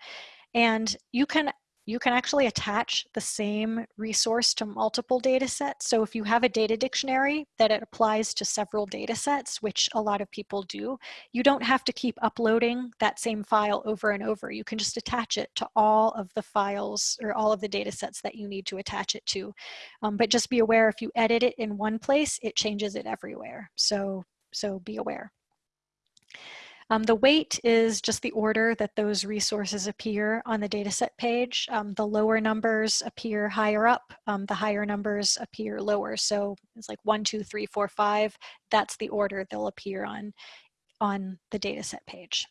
And you can you can actually attach the same resource to multiple data sets. So if you have a data dictionary that it applies to several data sets, which a lot of people do, you don't have to keep uploading that same file over and over. You can just attach it to all of the files or all of the data sets that you need to attach it to. Um, but just be aware if you edit it in one place, it changes it everywhere. So, so be aware. Um, the weight is just the order that those resources appear on the dataset page. Um, the lower numbers appear higher up, um, the higher numbers appear lower. So it's like one, two, three, four, five. That's the order they'll appear on, on the dataset page.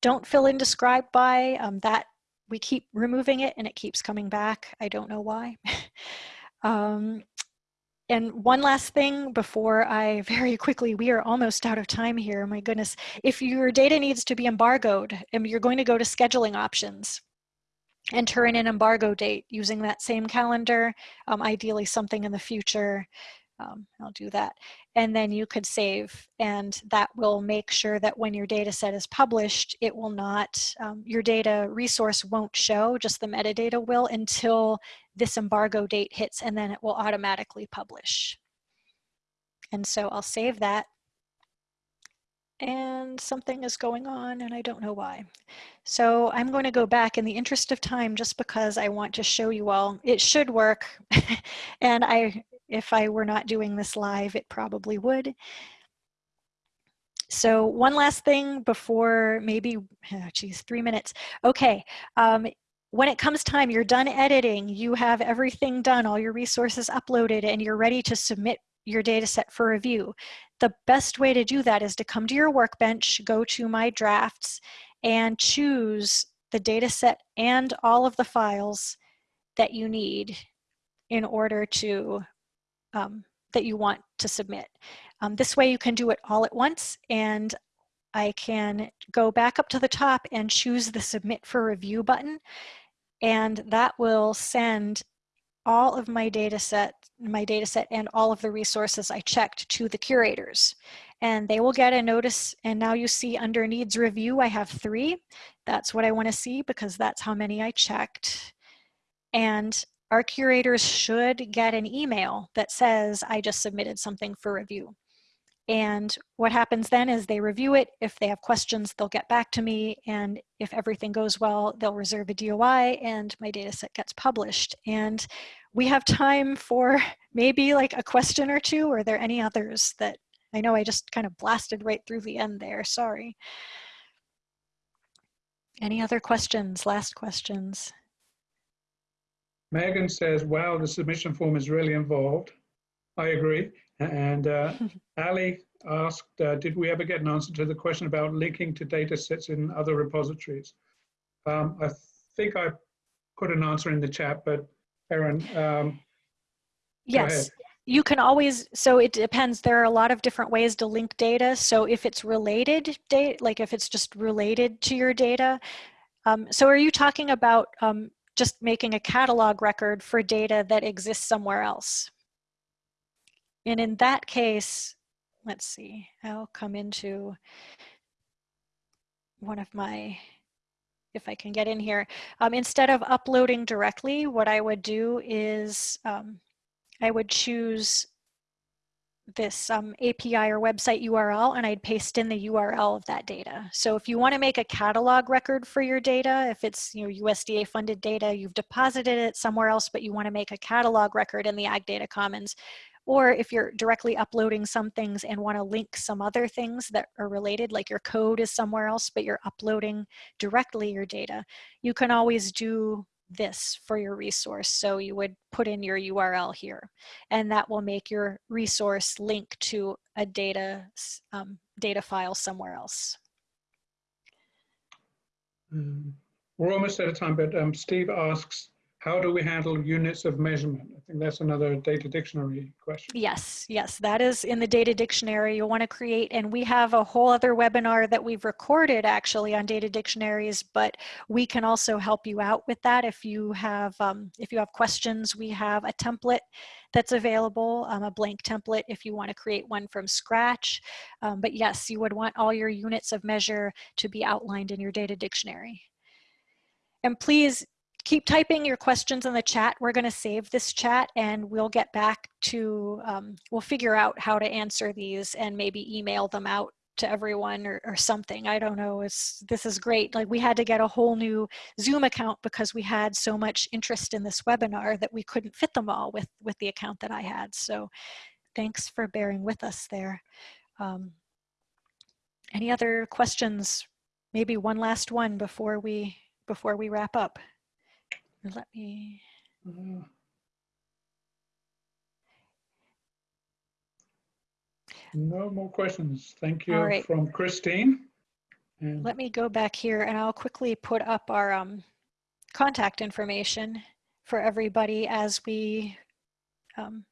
Don't fill in describe by, um, that we keep removing it and it keeps coming back. I don't know why. Um, and one last thing before I very quickly, we are almost out of time here, my goodness. If your data needs to be embargoed, and you're going to go to scheduling options, enter in an embargo date using that same calendar, um, ideally something in the future. Um, I'll do that. And then you could save and that will make sure that when your data set is published, it will not, um, your data resource won't show, just the metadata will until this embargo date hits and then it will automatically publish. And so I'll save that and something is going on and I don't know why. So I'm going to go back in the interest of time just because I want to show you all. It should work and I, if I were not doing this live, it probably would. So one last thing before maybe, oh geez, three minutes. Okay, um, when it comes time, you're done editing, you have everything done, all your resources uploaded, and you're ready to submit your data set for review. The best way to do that is to come to your workbench, go to my drafts, and choose the data set and all of the files that you need in order to, um, that you want to submit. Um, this way you can do it all at once and I can go back up to the top and choose the submit for review button and that will send all of my data set, my data set and all of the resources I checked to the curators. And they will get a notice and now you see under needs review, I have three. That's what I wanna see because that's how many I checked. And our curators should get an email that says, I just submitted something for review. And what happens then is they review it. If they have questions, they'll get back to me. And if everything goes well, they'll reserve a DOI and my data set gets published. And we have time for maybe like a question or two. Are there any others that I know I just kind of blasted right through the end there, sorry. Any other questions, last questions? Megan says, wow, the submission form is really involved. I agree. And uh, Ali asked, uh, did we ever get an answer to the question about linking to data sets in other repositories? Um, I think I put an answer in the chat, but Erin, um, Yes, you can always, so it depends. There are a lot of different ways to link data. So if it's related data, like if it's just related to your data, um, so are you talking about um, just making a catalog record for data that exists somewhere else? And in that case, let's see, I'll come into one of my, if I can get in here. Um, instead of uploading directly, what I would do is um, I would choose this um, API or website URL and I'd paste in the URL of that data. So if you want to make a catalog record for your data, if it's you know, USDA funded data, you've deposited it somewhere else, but you want to make a catalog record in the Ag Data Commons, or if you're directly uploading some things and want to link some other things that are related, like your code is somewhere else, but you're uploading directly your data, you can always do this for your resource. So you would put in your URL here and that will make your resource link to a data, um, data file somewhere else. Um, we're almost out of time, but um, Steve asks, how do we handle units of measurement? I think that's another data dictionary question. Yes, yes, that is in the data dictionary you want to create. And we have a whole other webinar that we've recorded actually on data dictionaries, but we can also help you out with that. If you have, um, if you have questions, we have a template that's available, um, a blank template if you want to create one from scratch. Um, but yes, you would want all your units of measure to be outlined in your data dictionary. And please keep typing your questions in the chat. We're going to save this chat and we'll get back to, um, we'll figure out how to answer these and maybe email them out to everyone or, or something. I don't know. It's, this is great. Like we had to get a whole new Zoom account because we had so much interest in this webinar that we couldn't fit them all with, with the account that I had. So thanks for bearing with us there. Um, any other questions? Maybe one last one before we before we wrap up. Let me. No more questions. Thank you right. from Christine. And Let me go back here and I'll quickly put up our um, contact information for everybody as we um,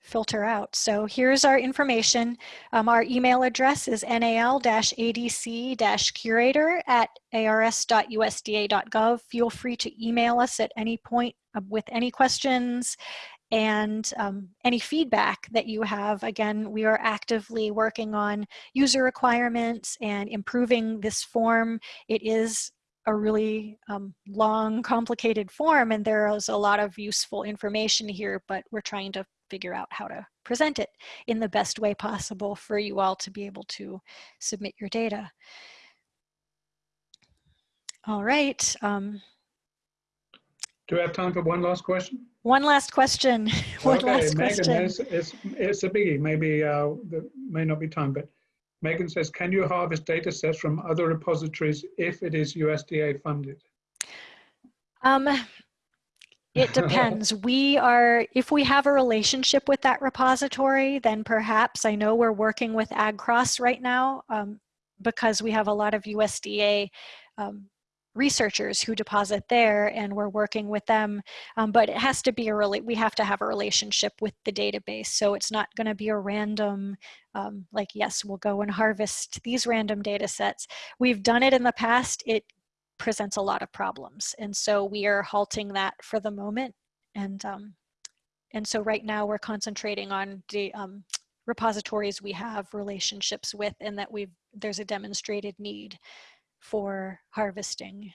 filter out. So here's our information. Um, our email address is nal-adc-curator at ars.usda.gov. Feel free to email us at any point uh, with any questions and um, any feedback that you have. Again, we are actively working on user requirements and improving this form. It is a really um, long, complicated form, and there is a lot of useful information here, but we're trying to figure out how to present it in the best way possible for you all to be able to submit your data. All right. Um, do we have time for one last question? One last question. one okay, last Megan, question. It's, it's, it's a biggie. Maybe uh, there may not be time, but Megan says, can you harvest data sets from other repositories if it is USDA funded? Um, it depends. we are, if we have a relationship with that repository, then perhaps I know we're working with AgCROS right now um, because we have a lot of USDA um, researchers who deposit there and we're working with them. Um, but it has to be a really we have to have a relationship with the database. So it's not going to be a random um, like yes we'll go and harvest these random data sets. We've done it in the past. It presents a lot of problems. And so we are halting that for the moment. And, um, and so right now we're concentrating on the um, repositories we have relationships with and that we've, there's a demonstrated need for harvesting.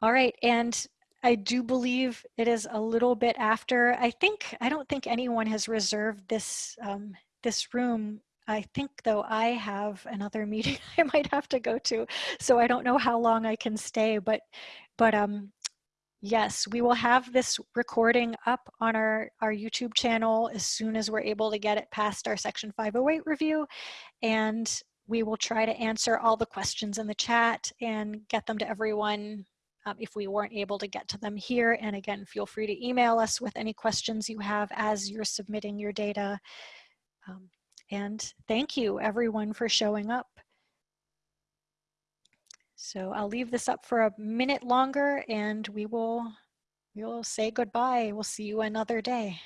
All right, and I do believe it is a little bit after. I think, I don't think anyone has reserved this, um, this room I think though I have another meeting I might have to go to, so I don't know how long I can stay, but, but um, yes, we will have this recording up on our, our YouTube channel as soon as we're able to get it past our Section 508 review, and we will try to answer all the questions in the chat and get them to everyone um, if we weren't able to get to them here. And again, feel free to email us with any questions you have as you're submitting your data. Um, and thank you everyone for showing up. So I'll leave this up for a minute longer and we will, we will say goodbye. We'll see you another day.